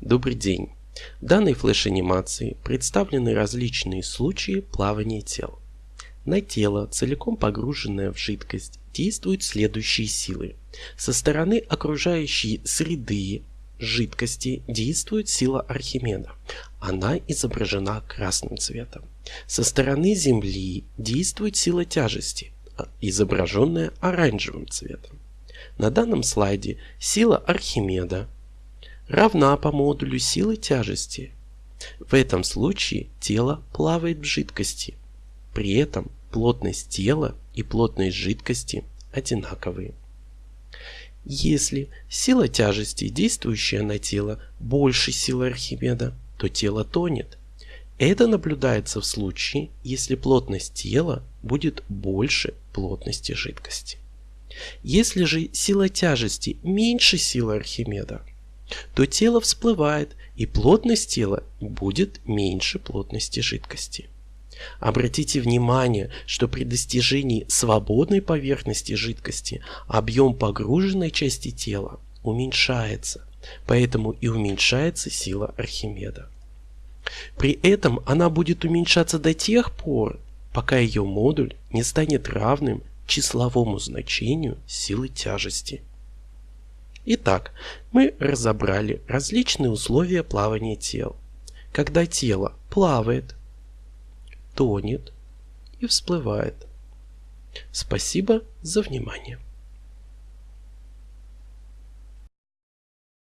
Добрый день! В данной флеш-анимации представлены различные случаи плавания тел. На тело, целиком погруженное в жидкость, действуют следующие силы. Со стороны окружающей среды жидкости действует сила Архимеда. Она изображена красным цветом. Со стороны Земли действует сила тяжести, изображенная оранжевым цветом. На данном слайде сила Архимеда равна по модулю силы тяжести. В этом случае тело плавает в жидкости. При этом плотность тела и плотность жидкости одинаковые. Если сила тяжести, действующая на тело, больше силы Архимеда, то тело тонет. Это наблюдается в случае, если плотность тела будет больше плотности жидкости. Если же сила тяжести меньше силы Архимеда, то тело всплывает и плотность тела будет меньше плотности жидкости. Обратите внимание, что при достижении свободной поверхности жидкости объем погруженной части тела уменьшается, поэтому и уменьшается сила Архимеда. При этом она будет уменьшаться до тех пор, пока ее модуль не станет равным числовому значению силы тяжести. Итак, мы разобрали различные условия плавания тел. Когда тело плавает, тонет и всплывает. Спасибо за внимание.